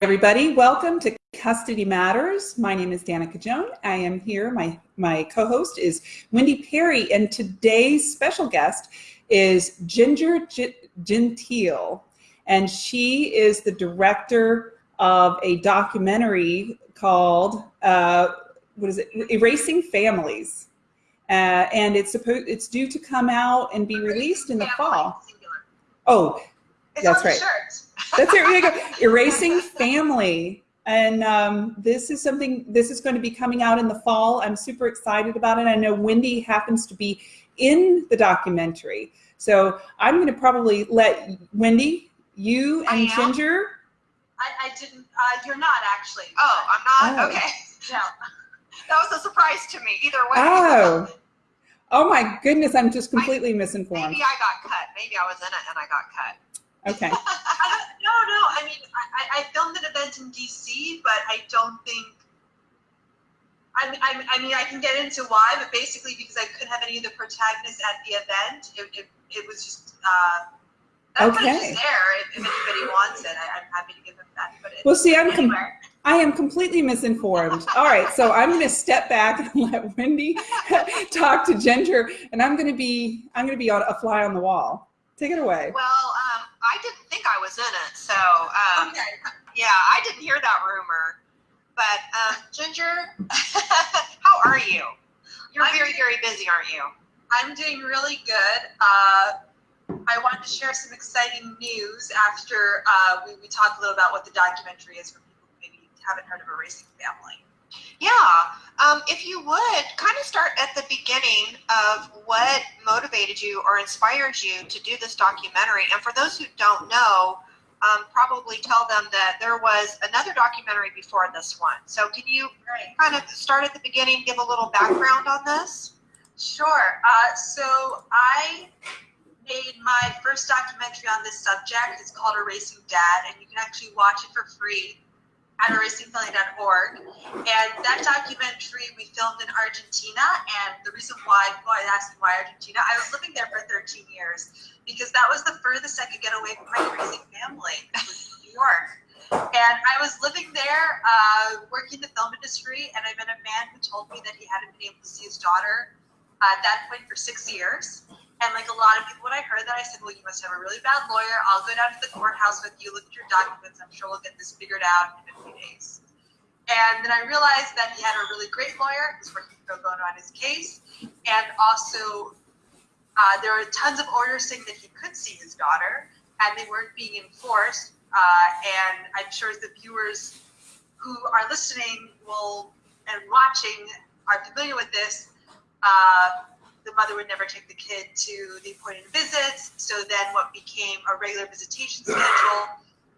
everybody. Welcome to Custody Matters. My name is Danica Joan. I am here. My, my co-host is Wendy Perry, and today's special guest is Ginger Gentile, and she is the director of a documentary called, uh, what is it, Erasing Families. Uh, and it's supposed it's due to come out and be released in the fall. Oh, that's right. That's it. Here go. Erasing Family. And um, this is something, this is going to be coming out in the fall. I'm super excited about it. I know Wendy happens to be in the documentary. So I'm going to probably let Wendy, you and Ginger. I, I didn't, uh, you're not actually. Oh, I'm not? Oh. Okay. No. That was a surprise to me, either way. Oh. Oh my goodness, I'm just completely I, misinformed. Maybe I got cut. Maybe I was in it and I got cut. Okay. no, no. I mean, I, I filmed an event in DC, but I don't think. I mean, I, I mean, I can get into why, but basically because I couldn't have any of the protagonists at the event, it, it, it was just. Uh, okay. there. If, if, anybody wants it, I, am happy to give them that. But well, see, I'm. I am completely misinformed. All right, so I'm going to step back and let Wendy talk to Ginger, and I'm going to be I'm going to be a fly on the wall. Take it away. Well, I didn't think I was in it, so um, okay. yeah, I didn't hear that rumor. But um, Ginger, how are you? You're I'm very, very busy, aren't you? I'm doing really good. Uh, I wanted to share some exciting news after uh, we, we talk a little about what the documentary is for people who maybe haven't heard of Erasing Family. Yeah, um, if you would kind of start at the beginning of what motivated you or inspired you to do this documentary. And for those who don't know, um, probably tell them that there was another documentary before this one. So can you kind of start at the beginning, give a little background on this? Sure. Uh, so I made my first documentary on this subject. It's called Erasing Dad, and you can actually watch it for free at. And that documentary we filmed in Argentina. And the reason why, people always ask me why Argentina, I was living there for 13 years because that was the furthest I could get away from my erasing family, New York. And I was living there, uh, working in the film industry, and I met a man who told me that he hadn't been able to see his daughter at that point for six years. And like a lot of people, when I heard that, I said, well, you must have a really bad lawyer. I'll go down to the courthouse with you, look at your documents. I'm sure we'll get this figured out in a few days. And then I realized that he had a really great lawyer who's working pro bono on his case. And also, uh, there were tons of orders saying that he could see his daughter, and they weren't being enforced. Uh, and I'm sure the viewers who are listening will and watching are familiar with this. Uh, the mother would never take the kid to the appointed visits. So then what became a regular visitation schedule,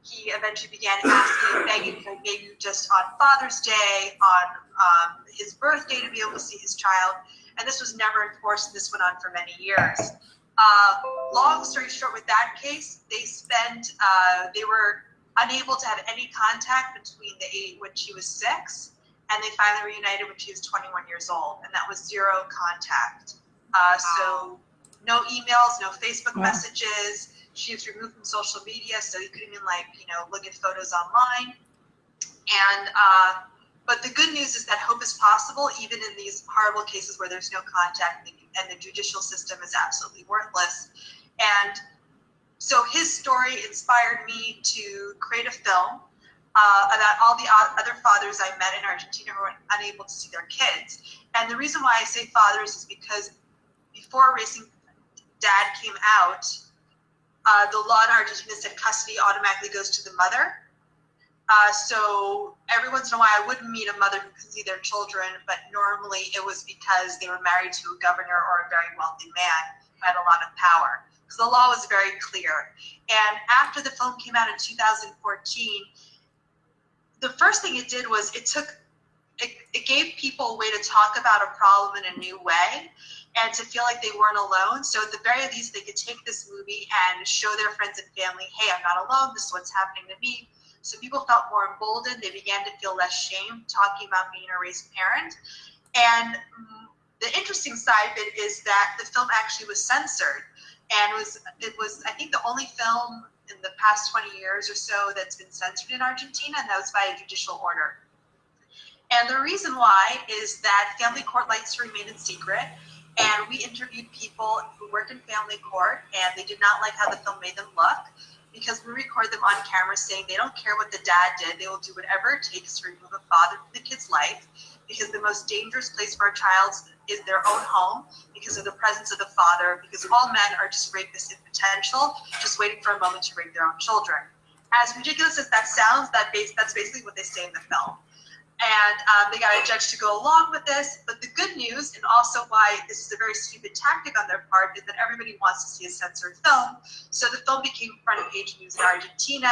he eventually began asking, begging for maybe just on Father's Day, on um, his birthday to be able to see his child. And this was never enforced, and this went on for many years. Uh, long story short, with that case, they spent, uh, they were unable to have any contact between the age when she was six and they finally reunited when she was 21 years old, and that was zero contact. Uh, so no emails, no Facebook wow. messages. She was removed from social media, so you couldn't even like you know look at photos online. And uh, but the good news is that hope is possible even in these horrible cases where there's no contact and the judicial system is absolutely worthless. And so his story inspired me to create a film uh, about all the other fathers I met in Argentina who were unable to see their kids. And the reason why I say fathers is because before Erasing Dad came out, uh, the law in Argentina said custody automatically goes to the mother. Uh, so every once in a while, I would meet a mother who could see their children, but normally it was because they were married to a governor or a very wealthy man who had a lot of power. Because the law was very clear. And after the film came out in 2014, the first thing it did was it took, it, it gave people a way to talk about a problem in a new way and to feel like they weren't alone. So at the very least, they could take this movie and show their friends and family, hey, I'm not alone. This is what's happening to me. So people felt more emboldened. They began to feel less shame talking about being an erased parent. And mm, the interesting side of it is that the film actually was censored and was it was I think the only film in the past 20 years or so that's been censored in Argentina, and that was by a judicial order. And the reason why is that family court likes to remain in secret. And we interviewed people who work in family court, and they did not like how the film made them look because we record them on camera saying they don't care what the dad did. They will do whatever it takes to remove a father from the kid's life because the most dangerous place for a child is their own home because of the presence of the father, because all men are just rapists in potential, just waiting for a moment to rape their own children. As ridiculous as that sounds, that base, that's basically what they say in the film and um, they got a judge to go along with this. But the good news, and also why this is a very stupid tactic on their part, is that everybody wants to see a censored film. So the film became front page news in Argentina.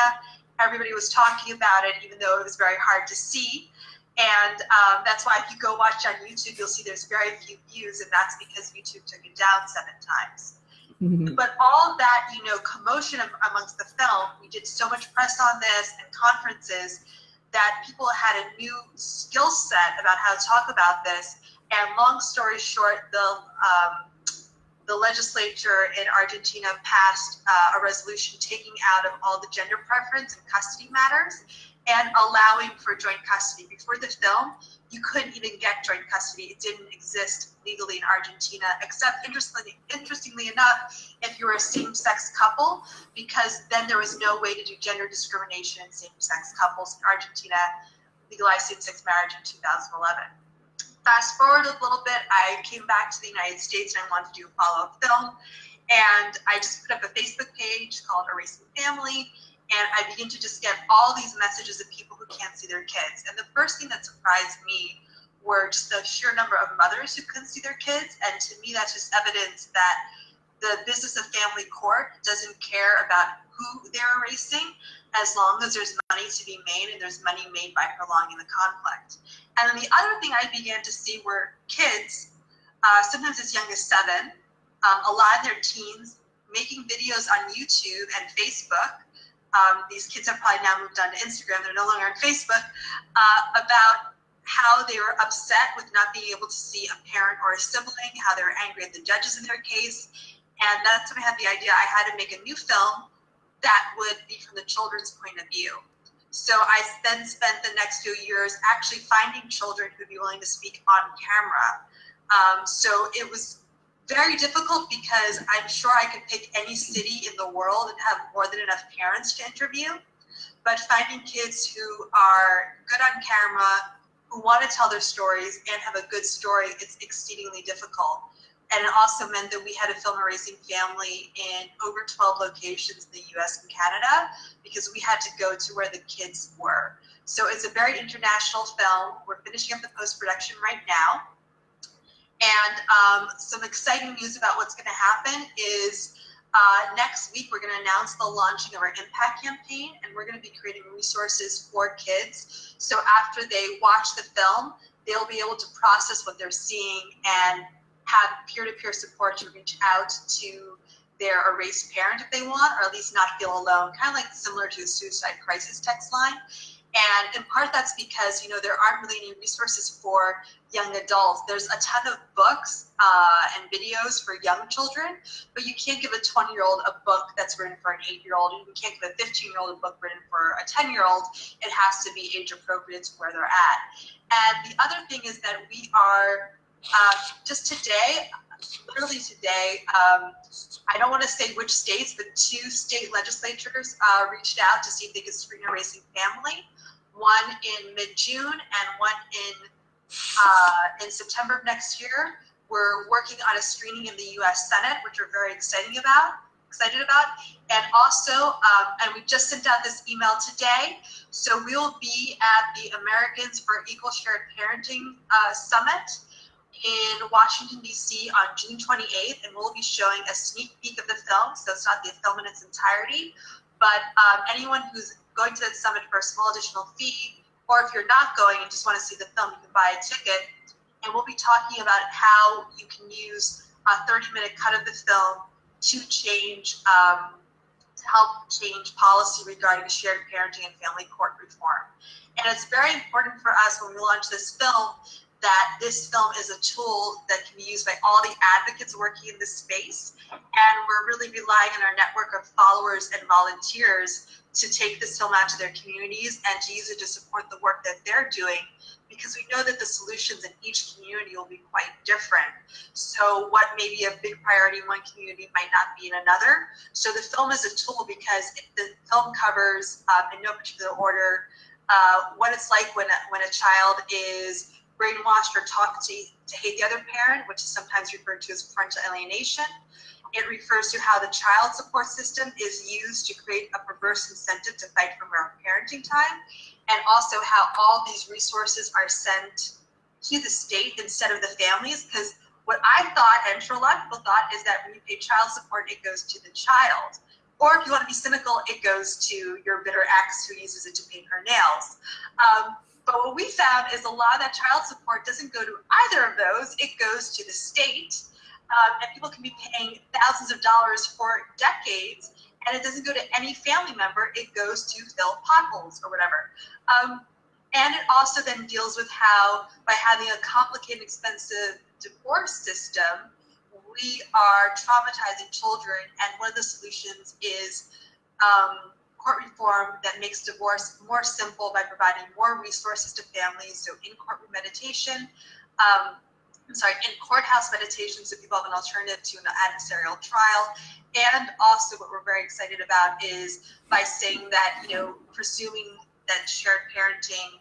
Everybody was talking about it, even though it was very hard to see. And um, that's why if you go watch on YouTube, you'll see there's very few views, and that's because YouTube took it down seven times. Mm-hmm. But all that, you know, commotion amongst the film, we did so much press on this and conferences that people had a new skill set about how to talk about this. And long story short, the um, the legislature in Argentina passed uh, a resolution taking out of all the gender preference and custody matters and allowing for joint custody. Before the film, you couldn't even get joint custody. It didn't exist legally in Argentina, except interestingly, interestingly enough, if you were a same-sex couple, because then there was no way to do gender discrimination in same-sex couples. In Argentina legalized same-sex marriage in 2011. Fast forward a little bit, I came back to the United States and I wanted to do a follow-up film. And I just put up a Facebook page called Erasing Family, and I begin to just get all these messages of people who can't see their kids. And the first thing that surprised me were just the sheer number of mothers who couldn't see their kids. And to me, that's just evidence that the business of family court doesn't care about who they're erasing as long as there's money to be made and there's money made by prolonging the conflict. And then the other thing I began to see were kids, uh, sometimes as young as seven, um, a lot in their teens, making videos on YouTube and Facebook um, these kids have probably now moved on to Instagram, they're no longer on Facebook, uh, about how they were upset with not being able to see a parent or a sibling, how they were angry at the judges in their case. And that's when I had the idea I had to make a new film that would be from the children's point of view. So I then spent the next few years actually finding children who'd be willing to speak on camera. Um, so it was very difficult because I'm sure I could pick any city in the world and have more than enough parents to interview. But finding kids who are good on camera, who want to tell their stories and have a good story, it's exceedingly difficult. And it also meant that we had to film Erasing Family in over 12 locations in the US and Canada because we had to go to where the kids were. So it's a very international film. We're finishing up the post-production right now. And um, some exciting news about what's going to happen is uh, next week we're going to announce the launching of our impact campaign and we're going to be creating resources for kids. So after they watch the film, they'll be able to process what they're seeing and have peer-to-peer -peer support to reach out to their erased parent if they want, or at least not feel alone, kind of like similar to the suicide crisis text line. And in part that's because, you know, there aren't really any resources for young adults. There's a ton of books uh, and videos for young children, but you can't give a 20 year old a book that's written for an eight year old. You can't give a 15 year old a book written for a 10 year old. It has to be age appropriate to where they're at. And the other thing is that we are uh, just today, literally today, um, I don't want to say which states, but two state legislatures uh, reached out to see if they could screen Erasing Family one in mid-June and one in uh, in September of next year. We're working on a screening in the U.S. Senate, which we're very exciting about, excited about, and also, um, and we just sent out this email today. So we will be at the Americans for Equal Shared Parenting uh, Summit in Washington, D.C. on June 28th, and we'll be showing a sneak peek of the film. So it's not the film in its entirety, but um, anyone who's going to that summit for a small additional fee, or if you're not going and just want to see the film, you can buy a ticket. And we'll be talking about how you can use a 30 minute cut of the film to change, um, to help change policy regarding shared parenting and family court reform. And it's very important for us when we launch this film that this film is a tool that can be used by all the advocates working in this space. And we're really relying on our network of followers and volunteers to take this film out to their communities and to use it to support the work that they're doing because we know that the solutions in each community will be quite different. So what may be a big priority in one community might not be in another. So the film is a tool because the film covers, um, in no particular order, uh, what it's like when a, when a child is brainwashed or taught to, to hate the other parent, which is sometimes referred to as parental alienation. It refers to how the child support system is used to create a perverse incentive to fight for more parenting time, and also how all these resources are sent to the state instead of the families. Because what I thought, and sure a lot of people thought, is that when you pay child support, it goes to the child. Or if you want to be cynical, it goes to your bitter ex who uses it to paint her nails. Um, but what we found is a lot of that child support doesn't go to either of those. It goes to the state um, and people can be paying thousands of dollars for decades, and it doesn't go to any family member. It goes to fill potholes or whatever. Um, and it also then deals with how, by having a complicated, expensive divorce system, we are traumatizing children. And one of the solutions is um, court reform that makes divorce more simple by providing more resources to families. So in-court mediation, um, sorry, in courthouse mediation so people have an alternative to an adversarial trial. And also what we're very excited about is by saying that, you know, presuming that shared parenting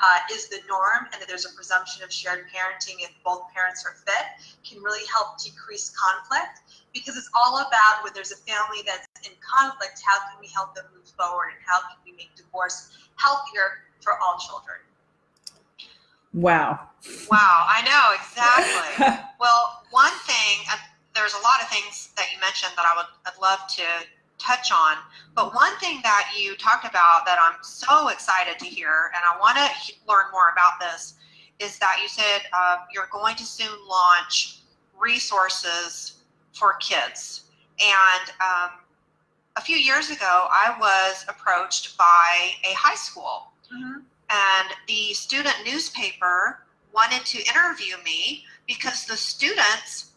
uh, is the norm and that there's a presumption of shared parenting if both parents are fit can really help decrease conflict because it's all about when there's a family that's in conflict, how can we help them move forward and how can we make divorce healthier for all children? Wow. Wow, I know exactly. well, one thing, uh, there's a lot of things that you mentioned that I would I'd love to touch on, but one thing that you talked about that I'm so excited to hear, and I want to learn more about this, is that you said uh, you're going to soon launch resources for kids. And um, a few years ago, I was approached by a high school. Mm-hmm and the student newspaper wanted to interview me because the students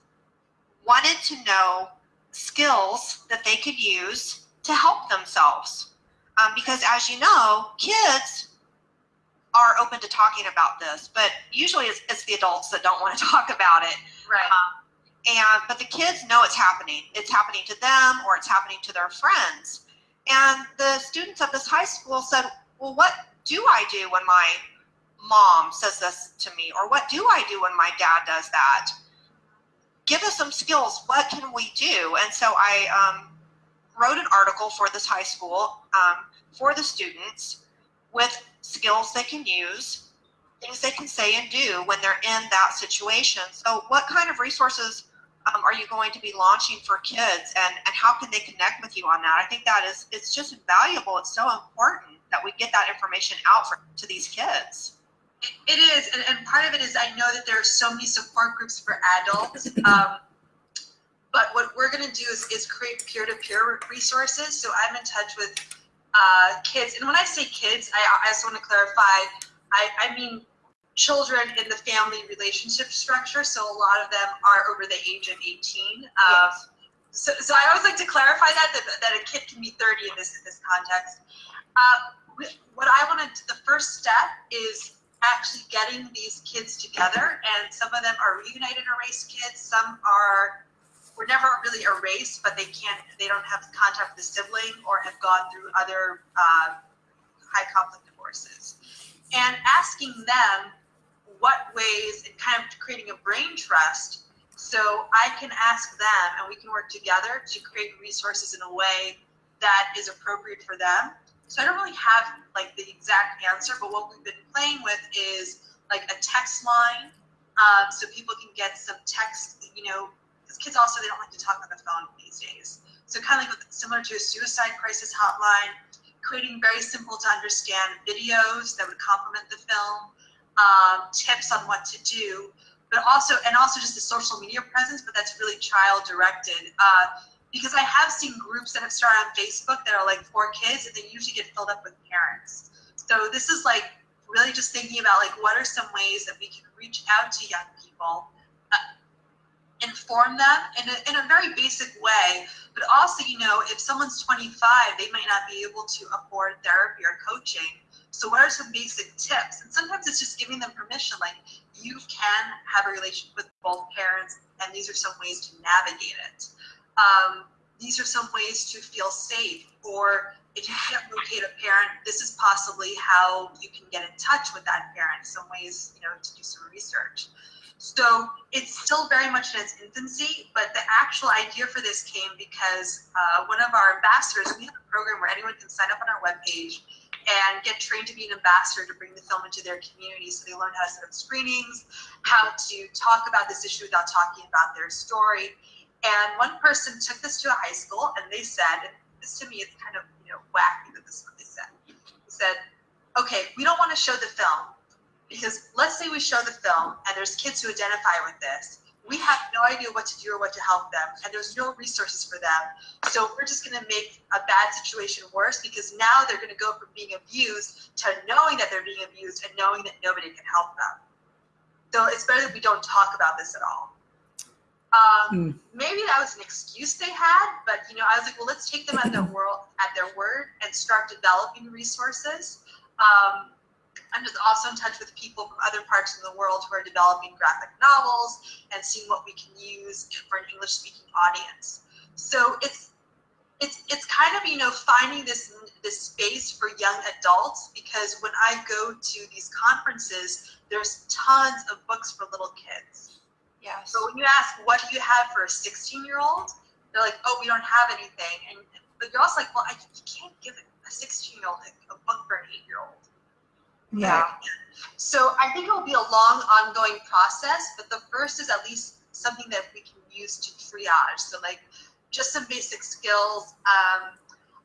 wanted to know skills that they could use to help themselves. Um, because as you know, kids are open to talking about this, but usually it's, it's the adults that don't want to talk about it. Right. Um, and but the kids know it's happening. It's happening to them or it's happening to their friends. And the students at this high school said, "Well, what do I do when my mom says this to me? Or what do I do when my dad does that? Give us some skills. What can we do? And so I um, wrote an article for this high school um, for the students with skills they can use, things they can say and do when they're in that situation. So, what kind of resources um, are you going to be launching for kids, and and how can they connect with you on that? I think that is it's just invaluable. It's so important that we get that information out for, to these kids. It is, and, and part of it is I know that there are so many support groups for adults. Um, but what we're going to do is, is create peer-to-peer resources. So I'm in touch with uh, kids, and when I say kids, I, I just want to clarify. I, I mean children in the family relationship structure. So a lot of them are over the age of 18. Um, yes. So, so I always like to clarify that, that that a kid can be 30 in this in this context. Uh, what I want to, the first step is actually getting these kids together and some of them are reunited erased kids some are were never really erased but they can't they don't have contact with a sibling or have gone through other uh, high conflict divorces. And asking them what ways and kind of creating a brain trust so i can ask them and we can work together to create resources in a way that is appropriate for them so I don't really have like the exact answer, but what we've been playing with is like a text line, um, so people can get some text. You know, because kids also they don't like to talk on the phone these days. So kind of like similar to a suicide crisis hotline, creating very simple to understand videos that would complement the film, um, tips on what to do, but also and also just the social media presence, but that's really child directed. Uh, because I have seen groups that have started on Facebook that are like four kids and they usually get filled up with parents. So this is like really just thinking about like what are some ways that we can reach out to young people, uh, inform them in a, in a very basic way, but also, you know, if someone's 25, they might not be able to afford therapy or coaching. So what are some basic tips? And sometimes it's just giving them permission, like you can have a relationship with both parents, and these are some ways to navigate it. Um, these are some ways to feel safe, or if you can't locate a parent, this is possibly how you can get in touch with that parent. Some ways, you know, to do some research. So it's still very much in its infancy, but the actual idea for this came because uh, one of our ambassadors, we have a program where anyone can sign up on our webpage and get trained to be an ambassador to bring the film into their community. So they learn how to set up screenings, how to talk about this issue without talking about their story. And one person took this to a high school and they said, and this to me is kind of you know wacky that this is what they said. They said, okay, we don't want to show the film because let's say we show the film and there's kids who identify with this we have no idea what to do or what to help them, and there's no resources for them. So we're just going to make a bad situation worse because now they're going to go from being abused to knowing that they're being abused and knowing that nobody can help them. So it's better that we don't talk about this at all. Um, mm. Maybe that was an excuse they had, but you know, I was like, well, let's take them at their world at their word and start developing resources. Um, I'm just also in touch with people from other parts of the world who are developing graphic novels and seeing what we can use for an English speaking audience. So it's it's it's kind of you know finding this this space for young adults because when I go to these conferences, there's tons of books for little kids. Yeah. So when you ask what do you have for a 16 year old, they're like, oh, we don't have anything, and but you're also like, well, I, you can't give a 16 year old a book for an eight year old. Yeah. So I think it will be a long, ongoing process, but the first is at least something that we can use to triage. So like just some basic skills. Um,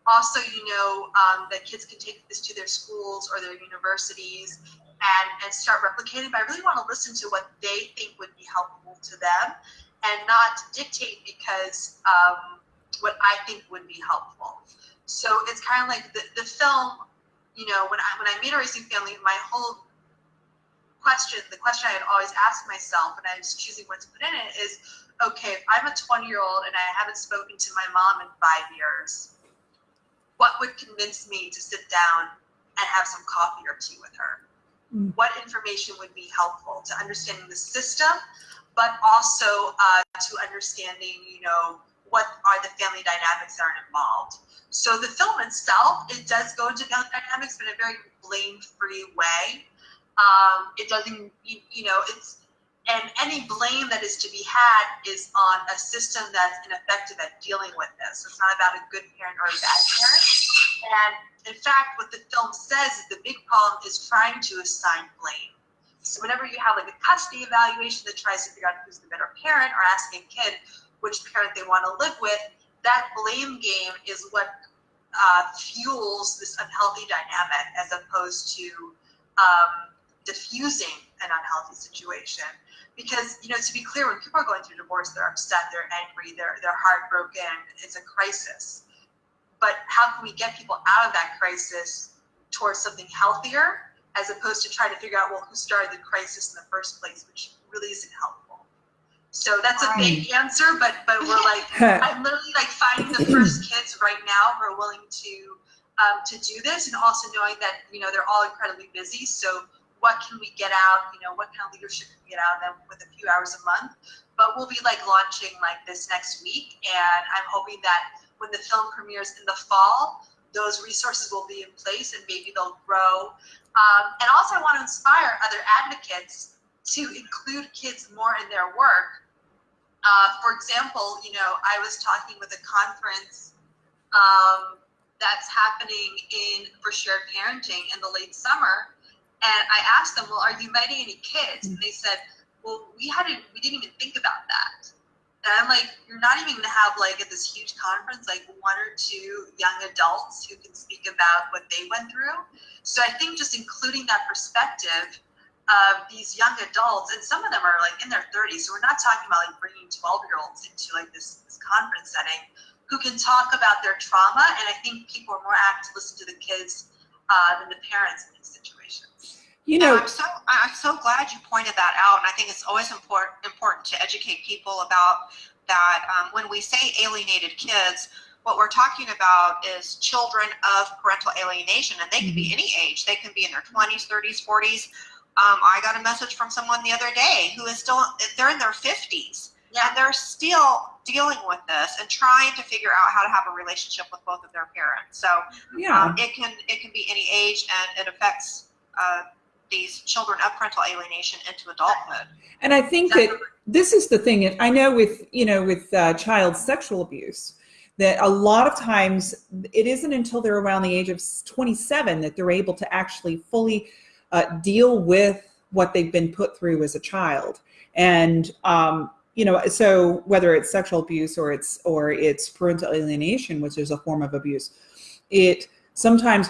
also, you know, um, that kids can take this to their schools or their universities and, and start replicating. But I really want to listen to what they think would be helpful to them and not dictate because um, what I think would be helpful. So it's kind of like the, the film you know, when I when I made Erasing Family, my whole question, the question I had always asked myself when I was choosing what to put in it is, okay, if I'm a 20 year old and I haven't spoken to my mom in five years, what would convince me to sit down and have some coffee or tea with her? Mm. What information would be helpful to understanding the system, but also uh, to understanding, you know, what are the family dynamics that are involved. So the film itself, it does go into family dynamics, but in a very blame-free way. Um, it doesn't, you, you know, it's, and any blame that is to be had is on a system that's ineffective at dealing with this. It's not about a good parent or a bad parent. And in fact, what the film says is the big problem is trying to assign blame. So whenever you have like a custody evaluation that tries to figure out who's the better parent or asking a kid which parent they want to live with, that blame game is what uh, fuels this unhealthy dynamic as opposed to um, diffusing an unhealthy situation. Because, you know, to be clear, when people are going through divorce, they're upset, they're angry, they're, they're heartbroken, it's a crisis. But how can we get people out of that crisis towards something healthier as opposed to trying to figure out, well, who started the crisis in the first place, which really isn't helpful. So that's a big answer, but but we're like I'm literally like finding the first kids right now who are willing to um, to do this, and also knowing that you know they're all incredibly busy. So what can we get out? You know, what kind of leadership can we get out of them with a few hours a month? But we'll be like launching like this next week, and I'm hoping that when the film premieres in the fall, those resources will be in place and maybe they'll grow. Um, and also, I want to inspire other advocates to include kids more in their work uh, for example, you know, I was talking with a conference um, that's happening in for shared parenting in the late summer, and I asked them, "Well, are you inviting any kids?" And they said, "Well, we hadn't, we didn't even think about that." And I'm like, "You're not even to have like at this huge conference like one or two young adults who can speak about what they went through." So I think just including that perspective of these young adults, and some of them are like in their 30s. So we're not talking about like bringing 12 year olds into like this, this conference setting who can talk about their trauma. And I think people are more apt to listen to the kids uh, than the parents in these situations. You know, I'm so I'm so glad you pointed that out, and I think it's always important important to educate people about that. Um, when we say alienated kids, what we're talking about is children of parental alienation, and they can be Mhm. any age. They can be in their 20s, 30s, 40s. Um, I got a message from someone the other day who is still they're in their 50s Yeah. And they're still dealing with this and trying to figure out how to have a relationship with both of their parents. So yeah. um, it can it can be any age, and it affects uh, these children of parental alienation into adulthood. And I think that this is the thing. I know with you know with uh, child sexual abuse that a lot of times it isn't until they're around the age of 27 that they're able to actually fully uh, deal with what they've been put through as a child. And um, you know, so whether it's sexual abuse or it's or it's parental alienation, which is a form of abuse, it sometimes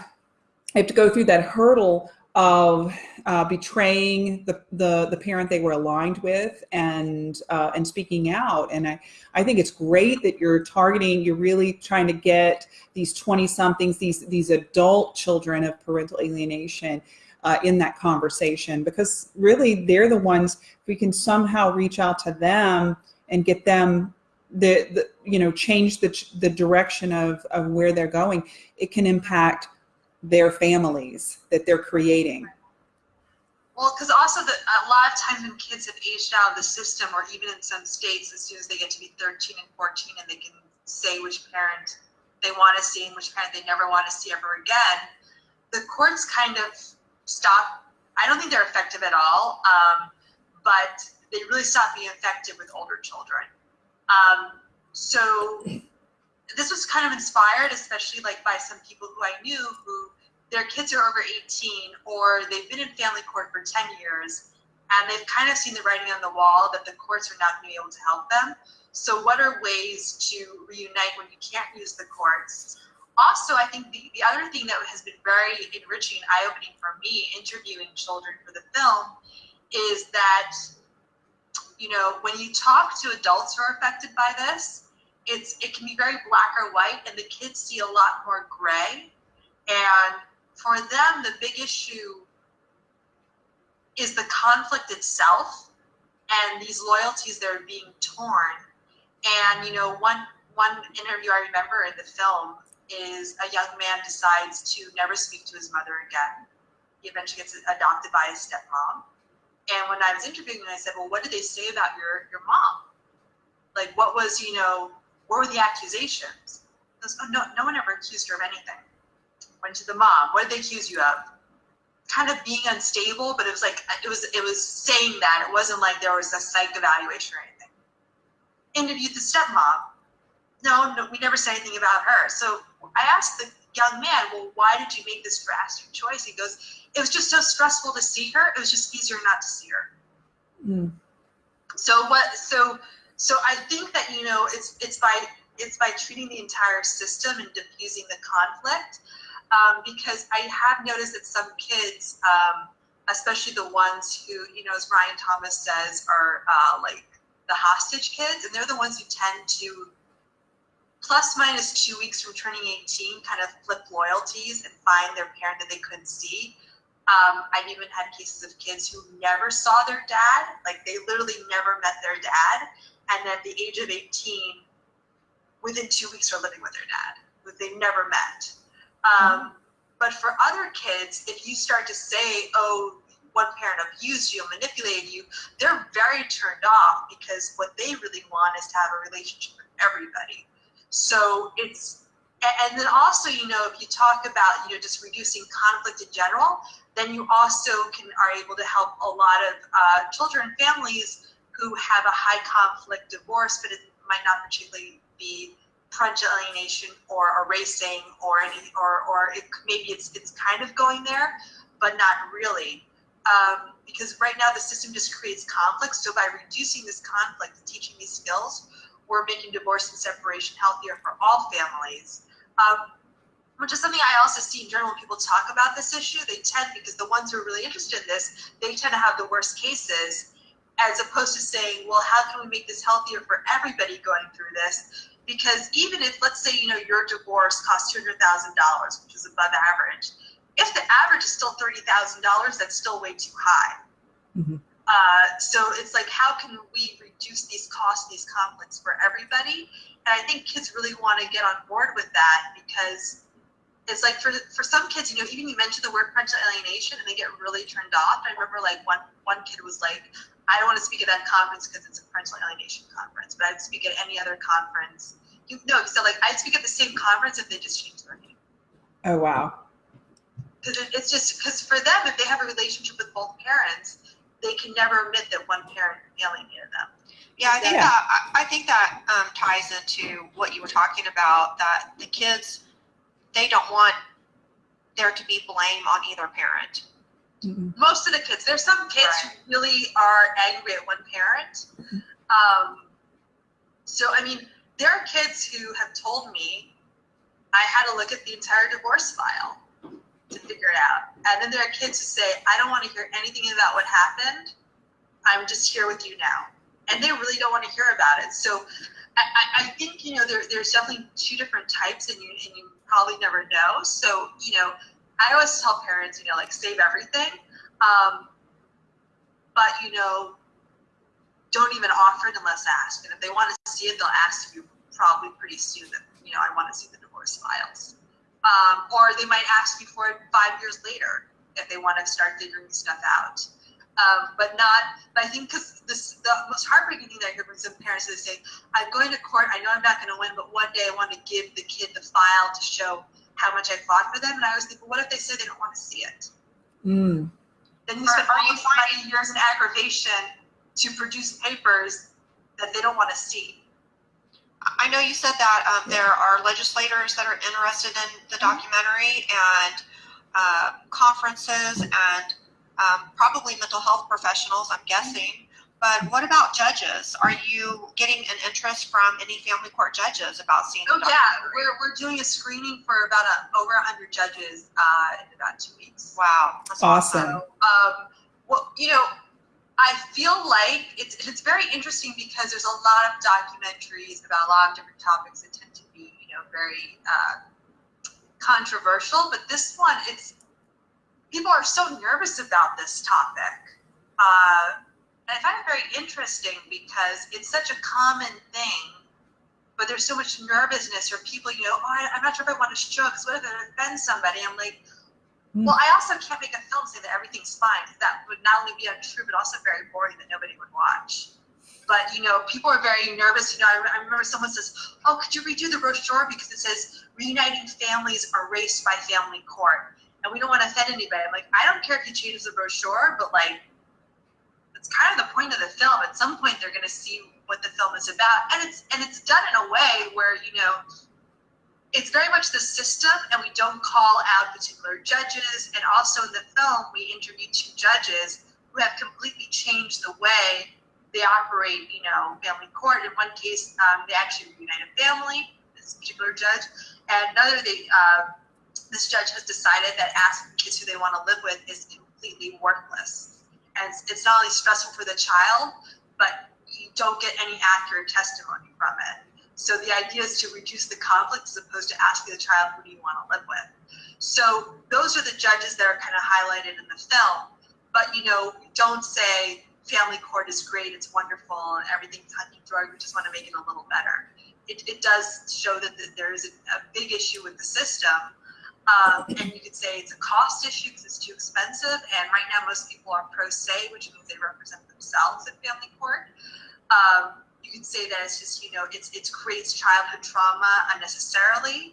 they have to go through that hurdle of uh, betraying the, the the parent they were aligned with and uh, and speaking out. And I I think it's great that you're targeting. You're really trying to get these twenty somethings, these these adult children of parental alienation. Uh, in that conversation, because really they're the ones we can somehow reach out to them and get them the, the you know change the the direction of of where they're going. It can impact their families that they're creating. Well, because also the, a lot of times when kids have aged out of the system, or even in some states, as soon as they get to be 13 and 14, and they can say which parent they want to see and which parent they never want to see ever again, the courts kind of stop. I don't think they're effective at all, um, but they really stop being effective with older children. Um, so this was kind of inspired, especially like by some people who I knew who their kids are over 18 or they've been in family court for 10 years and they've kind of seen the writing on the wall that the courts are not going to be able to help them. So what are ways to reunite when you can't use the courts? Also, I think the, the other thing that has been very enriching and eye-opening for me interviewing children for the film is that, you know, when you talk to adults who are affected by this, it's it can be very black or white and the kids see a lot more gray. And for them, the big issue is the conflict itself and these loyalties that are being torn. And you know, one one interview I remember in the film is a young man decides to never speak to his mother again. He eventually gets adopted by his stepmom. And when I was interviewing him, I said, "Well, what did they say about your your mom? Like, what was you know, what were the accusations?" Goes, "Oh, no, no one ever accused her of anything." Went to the mom. What did they accuse you of? Kind of being unstable, but it was like it was it was saying that it wasn't like there was a psych evaluation or anything. Interviewed the stepmom. No, no, we never said anything about her. So I asked the young man, well, why did you make this drastic choice? He goes, it was just so stressful to see her. It was just easier not to see her. Mm. So what? So so I think that you know it's it's by it's by treating the entire system and diffusing the conflict. Um, because I have noticed that some kids, um, especially the ones who you know, as Ryan Thomas says, are uh, like the hostage kids, and they're the ones who tend to plus minus two weeks from turning 18 kind of flip loyalties and find their parent that they couldn't see. Um, I've even had cases of kids who never saw their dad, like they literally never met their dad, and at the age of 18, within two weeks are living with their dad, who they never met. Um, but for other kids, if you start to say, oh, one parent abused you, manipulated you, they're very turned off because what they really want is to have a relationship with everybody. So it's and then also, you know, if you talk about, you know, just reducing conflict in general, then you also can are able to help a lot of uh, children families who have a high conflict divorce, but it might not particularly be parental alienation or erasing or any or or it, maybe it's it's kind of going there, but not really. Um, because right now the system just creates conflict. So by reducing this conflict teaching these skills, we're making divorce and separation healthier for all families. Um, which is something I also see in general when people talk about this issue. They tend, because the ones who are really interested in this, they tend to have the worst cases, as opposed to saying, well, how can we make this healthier for everybody going through this? Because even if, let's say, you know, your divorce costs $200,000, which is above average, if the average is still thirty thousand dollars, that's still way too high. Mhm. Uh, so it's like, how can we reduce these costs, these conflicts for everybody? And I think kids really want to get on board with that because it's like for for some kids, you know, even you mentioned the word parental alienation and they get really turned off. I remember like one one kid was like, I don't want to speak at that conference because it's a parental alienation conference, but I'd speak at any other conference. You know, so like I'd speak at the same conference if they just changed their name. Oh, wow. Because it, it's just because for them, if they have a relationship with both parents, they can never admit that one parent alienated them. Yeah, I think Yeah. that I, I think that um, ties into what you were talking about. That the kids, they don't want there to be blame on either parent. Mm-mm. most of the kids. There's some kids Right. who really are angry at one parent. Um, so I mean, there are kids who have told me I had to look at the entire divorce file to figure it out. And then there are kids who say, I don't want to hear anything about what happened. I'm just here with you now. And they really don't want to hear about it. So I, I, think, you know, there, there's definitely two different types and you, and you probably never know. So, you know, I always tell parents, you know, like save everything. Um, but, you know, don't even offer it unless asked. And if they want to see it, they'll ask you probably pretty soon that, you know, I want to see the divorce files. Um, or they might ask you for it five years later if they want to start figuring stuff out. Um, but not, but I think because this, the most heartbreaking thing that I hear from some parents is they say, I'm going to court, I know I'm not going to win, but one day I want to give the kid the file to show how much I fought for them. And I always think, well, what if they say they don't want to see it? Mm. Then you Are- spend all you this money, years in aggravation to produce papers that they don't want to see. I know you said that um, there are legislators that are interested in the documentary and uh, conferences and um, probably mental health professionals, I'm guessing. But what about judges? Are you getting an interest from any family court judges about seeing Oh yeah, we're, we're doing a screening for about a, over hundred judges uh, in about two weeks. Wow, that's Awesome. So, um, well, you know, I feel like it's it's very interesting because there's a lot of documentaries about a lot of different topics that tend to be, you know, very uh, controversial. But this one, it's people are so nervous about this topic. Uh, and I find it very interesting because it's such a common thing, but there's so much nervousness or people, you know, oh, I, I'm not sure if I want to show because what if it offends somebody? I'm like. Well, I also can't make a film saying that everything's fine. That would not only be untrue, but also very boring that nobody would watch. But you know, people are very nervous. You know, I, I remember someone says, "Oh, could you redo the brochure because it says reuniting families erased by family court, and we don't want to offend anybody." I'm like, I don't care if you change the brochure, but like, it's kind of the point of the film. At some point, they're going to see what the film is about, and it's and it's done in a way where you know it's very much the system and we don't call out particular judges. And also in the film we interview two judges who have completely changed the way they operate you know family court. In one case um, they actually reunite a family this particular judge. And another they uh, this judge has decided that asking kids who they want to live with is completely worthless. And it's, it's not only stressful for the child but you don't get any accurate testimony from it so the idea is to reduce the conflict as opposed to asking the child, who do you want to live with? So those are the judges that are kind of highlighted in the film. But you know, don't say family court is great, it's wonderful, and everything's hunky dory. We just want to make it a little better. It, it does show that, that there is a, a big issue with the system. Um, and you could say it's a cost issue because it's too expensive. And right now, most people are pro se, which means they represent themselves in family court. Um, could say that it's just you know it's it creates childhood trauma unnecessarily.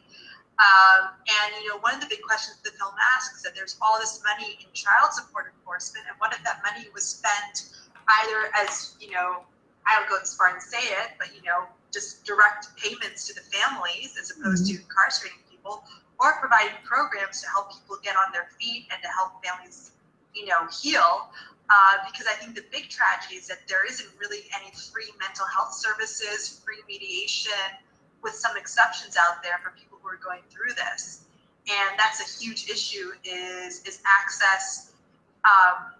Um, and you know one of the big questions the film asks is that there's all this money in child support enforcement and what if that money was spent either as you know i don't go as far and say it but you know just direct payments to the families as opposed to incarcerating people or providing programs to help people get on their feet and to help families you know heal uh, because I think the big tragedy is that there isn't really any free mental health services, free mediation, with some exceptions out there for people who are going through this. And that's a huge issue is is access. Um,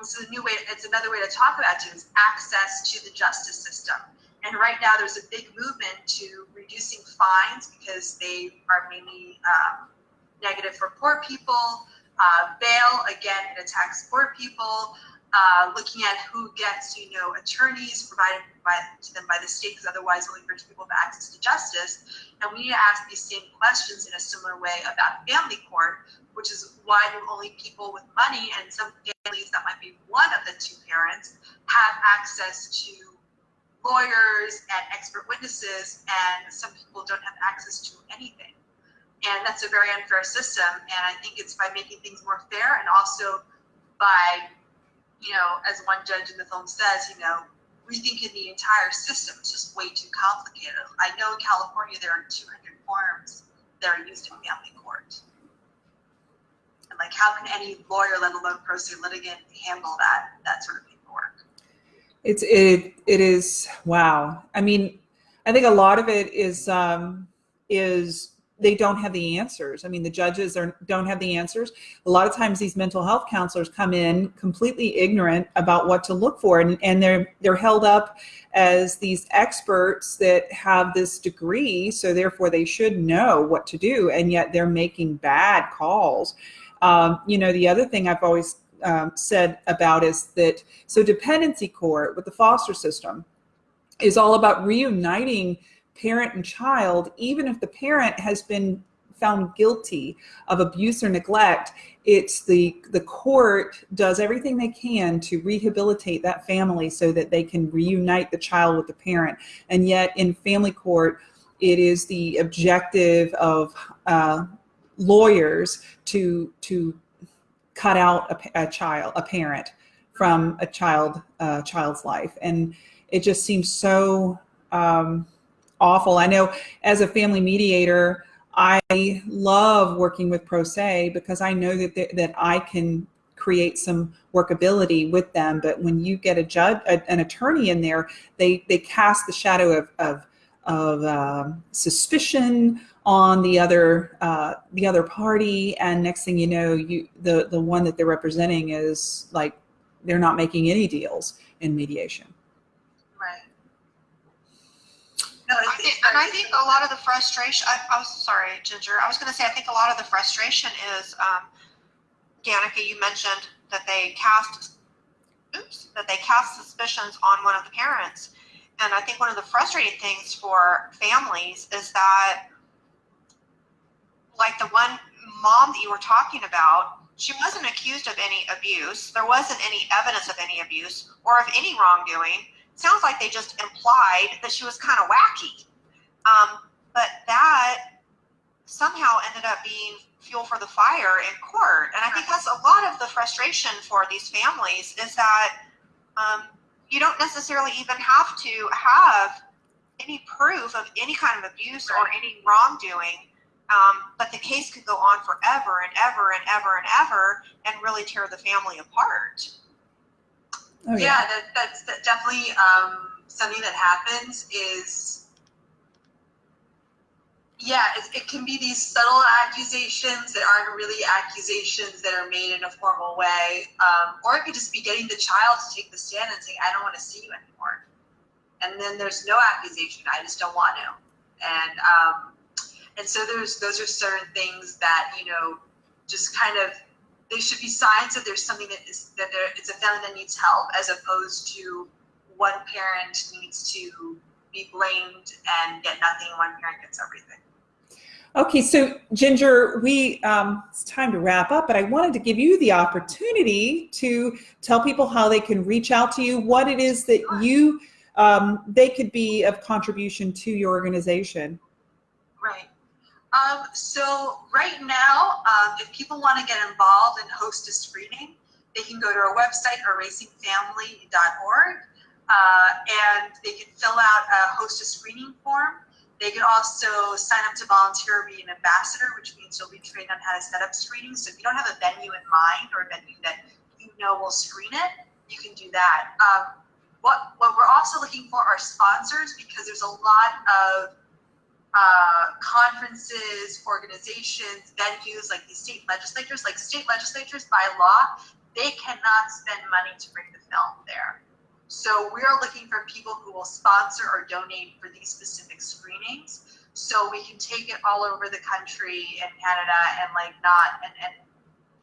this is a new way. It's another way to talk about it is access to the justice system. And right now, there's a big movement to reducing fines because they are mainly um, negative for poor people. Uh, bail, again, it attacks poor people. Uh, looking at who gets, you know, attorneys provided by, to them by the state, because otherwise we'll encourage people to access to justice. And we need to ask these same questions in a similar way about family court, which is why do only people with money and some families that might be one of the two parents have access to lawyers and expert witnesses, and some people don't have access to anything. And that's a very unfair system. And I think it's by making things more fair and also by you know, as one judge in the film says, you know, rethinking the entire system is just way too complicated. I know in California there are 200 forms that are used in family court. And like, how can any lawyer, let alone pro se litigant, handle that that sort of paperwork? It's it it is wow. I mean, I think a lot of it is um, is they don't have the answers. I mean, the judges are, don't have the answers. A lot of times these mental health counselors come in completely ignorant about what to look for and, and they're, they're held up as these experts that have this degree. So therefore they should know what to do. And yet they're making bad calls. Um, you know, the other thing I've always um, said about is that, so dependency court with the foster system is all about reuniting parent and child, even if the parent has been found guilty of abuse or neglect, it's the, the court does everything they can to rehabilitate that family so that they can reunite the child with the parent. And yet in family court, it is the objective of uh, lawyers to, to cut out a, a, child, a parent from a child, uh, child's life. And it just seems so, um, awful. I know as a family mediator, I love working with Pro Se because I know that, that I can create some workability with them. But when you get a judge, a, an attorney in there, they, they cast the shadow of, of, of um, suspicion on the other uh, the other party, and next thing you know, you the the one that they're representing is like they're not making any deals in mediation. No, I think, and I think a lot of the frustration, I, was sorry, Ginger, I was going to say, I think a lot of the frustration is, um, Danica, you mentioned that they cast, oops, that they cast suspicions on one of the parents. And I think one of the frustrating things for families is that, like the one mom that you were talking about, she wasn't accused of any abuse. There wasn't any evidence of any abuse or of any wrongdoing sounds like they just implied that she was kind of wacky. Um, but that somehow ended up being fuel for the fire in court. And I think that's a lot of the frustration for these families is that um, you don't necessarily even have to have any proof of any kind of abuse or any wrongdoing. Um, but the case could go on forever and ever and ever and ever and really tear the family apart. Oh, yeah, yeah that, that's that definitely um, something that happens is, yeah, it, it, can be these subtle accusations that aren't really accusations that are made in a formal way. Um, or it could just be getting the child to take the stand and say, I don't want to see you anymore. And then there's no accusation, I just don't want to. And, um, and so there's, those are certain things that, you know, just kind of they should be signs that there's something that is that there it's a family that needs help as opposed to one parent needs to be blamed and get nothing one parent gets everything. Okay so ginger we um, it's time to wrap up but i wanted to give you the opportunity to tell people how they can reach out to you what it is that you um, they could be of contribution to your organization. Right um, so right now, um, if people want to get involved and host a screening, they can go to our website, erasingfamily.org, uh, and they can fill out a host a screening form. They can also sign up to volunteer or be an ambassador, which means you'll be trained on how to set up screenings. So if you don't have a venue in mind or a venue that you know will screen it, you can do that. Um, what, what we're also looking for are sponsors because there's a lot of uh, conferences, organizations, venues like these state legislatures, like state legislatures by law, they cannot spend money to bring the film there. So we are looking for people who will sponsor or donate for these specific screenings so we can take it all over the country and Canada and like not and, and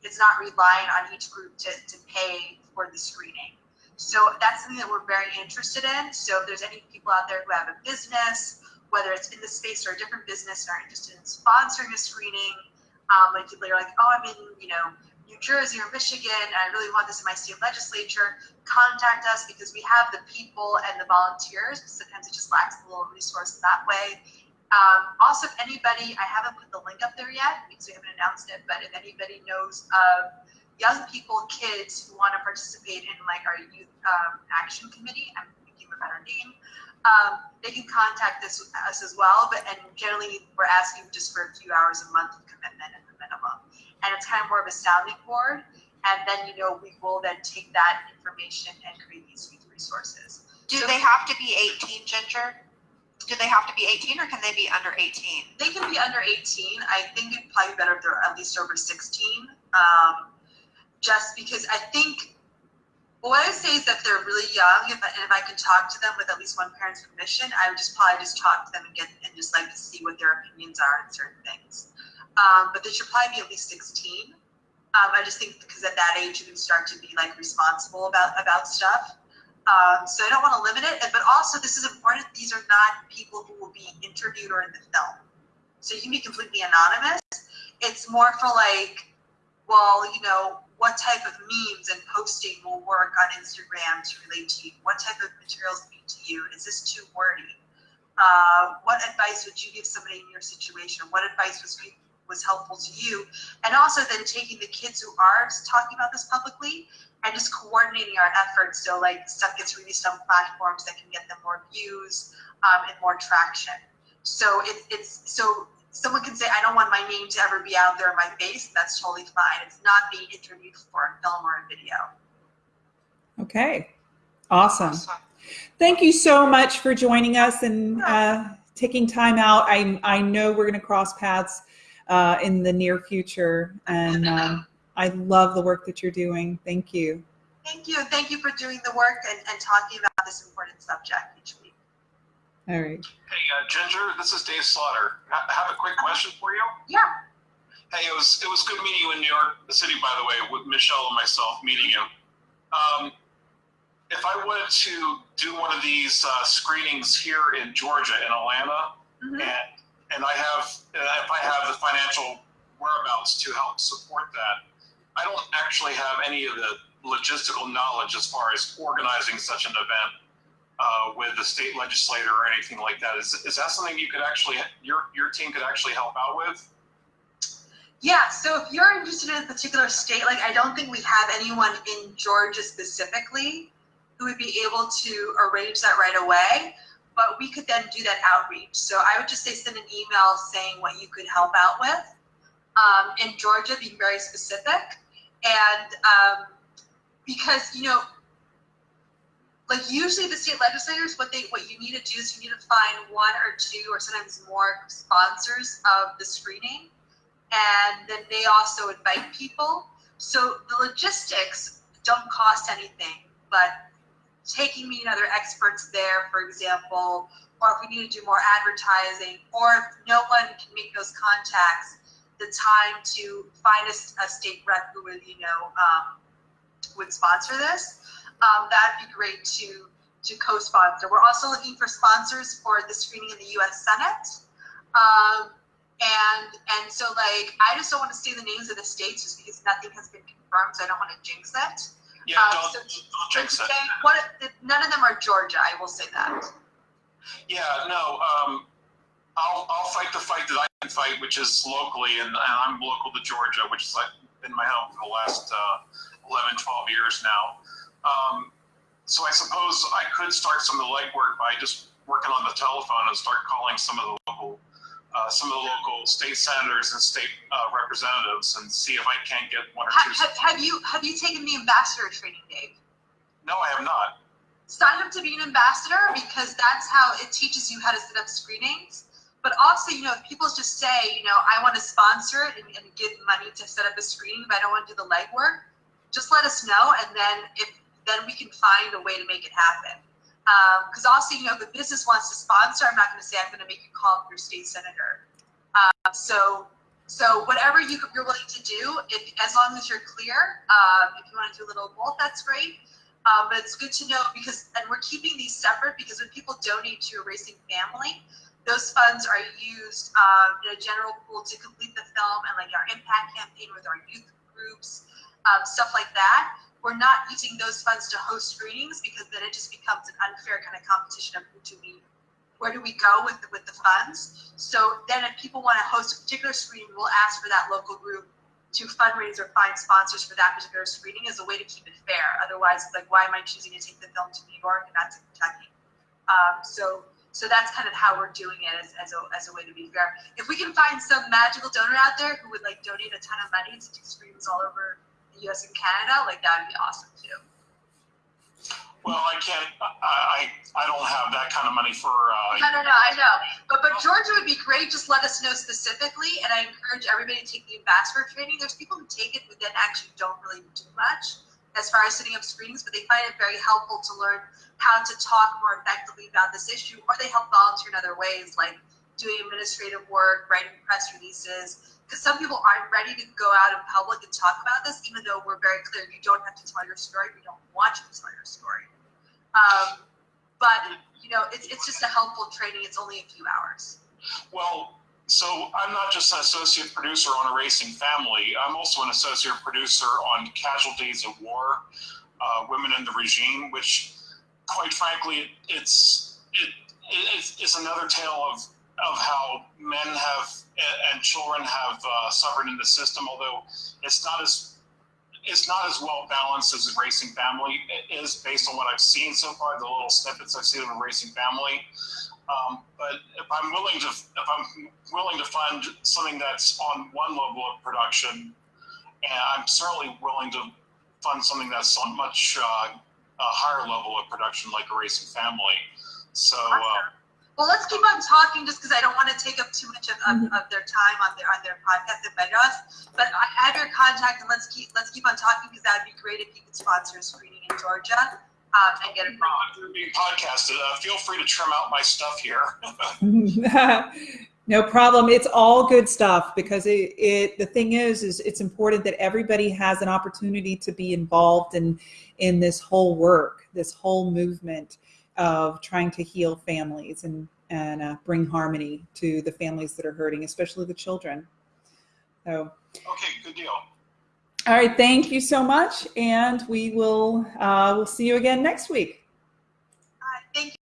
it's not relying on each group to, to pay for the screening. So that's something that we're very interested in. So if there's any people out there who have a business, whether it's in the space or a different business and are interested in sponsoring a screening, um, like people are like, oh, I'm in, you know, New Jersey or Michigan, and I really want this in my state legislature, contact us because we have the people and the volunteers. Sometimes it just lacks a little resource that way. Um, also, if anybody, I haven't put the link up there yet because we haven't announced it, but if anybody knows of young people, kids who want to participate in like our youth um, action committee. I'm thinking of a better name. Um, they can contact this, us as well, but and generally we're asking just for a few hours a month of commitment at the minimum. And it's kind of more of a sounding board. And then, you know, we will then take that information and create these youth resources. Do So- they have to be 18, Ginger? Do they have to be 18 or can they be under 18? They can be under 18. I think it'd probably be better if they're at least over 16. Um, just because I think what I say is that they're really young, if I, and if I can talk to them with at least one parent's permission, I would just probably just talk to them and get and just like to see what their opinions are on certain things. Um, but they should probably be at least 16. Um, I just think because at that age you can start to be like responsible about about stuff. Um, so I don't want to limit it, but also this is important. These are not people who will be interviewed or in the film, so you can be completely anonymous. It's more for like, well, you know, what type of memes and posting will work on Instagram to relate to you? What type of materials mean to you? Is this too wordy? Uh, what advice would you give somebody in your situation? What advice was was helpful to you? And also then taking the kids who are talking about this publicly and just coordinating our efforts so like stuff gets released on platforms that can get them more views um, and more traction. So it, it's so someone can say, I don't want my name to ever be out there in my face. That's totally fine. It's not being interviewed for a film or a video. Okay. Awesome. Awesome. Thank you so much for joining us and uh, taking time out. I, I know we're going to cross paths uh, in the near future, and um, I love the work that you're doing. Thank you. Thank you. Thank you for doing the work and, and talking about this important subject each week. All right. Hey, uh, Ginger, this is Dave Slaughter. I have a quick question for you. Yeah. Hey, it was it was good meeting you in New York City, by the way, with Michelle and myself meeting you. Um, if I wanted to do one of these uh, screenings here in Georgia, in Atlanta, Mhm. and and I have uh, if I have the financial whereabouts to help support that, I don't actually have any of the logistical knowledge as far as organizing such an event uh, with the state legislator or anything like that. Is, is that something you could actually, your, your team could actually help out with? Yeah, so if you're interested in a particular state, like I don't think we have anyone in Georgia specifically who would be able to arrange that right away, but we could then do that outreach. So I would just say send an email saying what you could help out with. Um, in Georgia, being very specific, and um, because you know, like usually the state legislators, what they what you need to do is you need to find one or two or sometimes more sponsors of the screening and then they also invite people. So the logistics don't cost anything, but taking me and other experts there, for example, or if we need to do more advertising, or if no one can make those contacts, the time to find a, a state rep who would, you know, um, would sponsor this, um, that'd be great to to co-sponsor. We're also looking for sponsors for the screening in the U.S. Senate. Um, and and so like I just don't want to say the names of the states just because nothing has been confirmed, so I don't want to jinx it. Yeah, Uh, don't, so- don't jinx it. What, none of them are Georgia. I will say that. Yeah, no, um, I'll, I'll fight the fight that I can fight, which is locally, and, and I'm local to Georgia, which is like been my home for the last uh, 11, 12 years now. Um, so I suppose I could start some of the legwork by just working on the telephone and start calling some of the local, uh, some of the local state senators and state uh, representatives and see if I can't get one or Have, two. have, have you have you taken the ambassador training, Dave? No, I have not. Sign up to be an ambassador because that's how it teaches you how to set up screenings. But also, you know, if people just say, you know, I want to sponsor it and, and give money to set up a screening, but I don't want to do the legwork, just let us know, and then if then we can find a way to make it happen. Because also, you know, if business wants to sponsor, I'm not going to say I'm going to make you call up your state senator. Um, so, So whatever you, you're willing to do, if, as long as you're clear, um, if you want to do a little both, that's great. Um, but it's good to know because, and we're keeping these separate because when people donate to Erasing Family, those funds are used um, in a general pool to complete the film and like our impact campaign with our youth groups, um, stuff like that. We're not using those funds to host screenings because then it just becomes an unfair kind of competition of who do we, where do we go with the, with the funds. So then if people want to host a particular screening, we'll ask for that local group to fundraise or find sponsors for that particular screening as a way to keep it fair. Otherwise, it's like, why am I choosing to take the film to New York and not to Kentucky? Um, so so that's kind of how we're doing it as, as, a, as a way to be fair. If we can find some magical donor out there who would like donate a ton of money to do screens all over the US and Canada, like that would be awesome too. Well, I can't, I, I, I don't have that kind of money for, uh, No, no, no, I know. But, but Georgia would be great. Just let us know specifically. And I encourage everybody to take the ambassador training. There's people who take it who then actually don't really do much as far as setting up screenings, but they find it very helpful to learn how to talk more effectively about this issue, or they help volunteer in other ways, like doing administrative work, writing press releases. Because some people aren't ready to go out in public and talk about this, even though we're very clear you don't have to tell your story. We don't want you to tell your story. Um, but you know, it's it's just a helpful training. It's only a few hours. well, so I'm not just an associate producer on Erasing Family. I'm also an associate producer on Casualties of War, uh, Women in the Regime, which, quite frankly, it's it, it's, it's another tale of of how men have and children have uh, suffered in the system. Although it's not as it's not as well balanced as Erasing Family is based on what I've seen so far, the little snippets I've seen of Erasing Family. Um, but if I'm willing to, if I'm willing to fund something that's on one level of production, and I'm certainly willing to fund something that's on much uh, a higher level of production, like Erasing Family. So, uh, Awesome. Well, let's keep on talking just because I don't want to take up too much of, of, Mhm. of their time on their on their podcast at Bedros. But I have your contact, and let's keep let's keep on talking because that would be great if you could sponsor a screening in Georgia um, and get it wrong. being podcasted. Uh, feel free to trim out my stuff here. no problem. It's all good stuff because it, it the thing is is it's important that everybody has an opportunity to be involved in in this whole work, this whole movement of trying to heal families and and uh, bring harmony to the families that are hurting, especially the children. So, okay, good deal. all right, thank you so much, and we will uh, we'll see you again next week. Uh, thank you.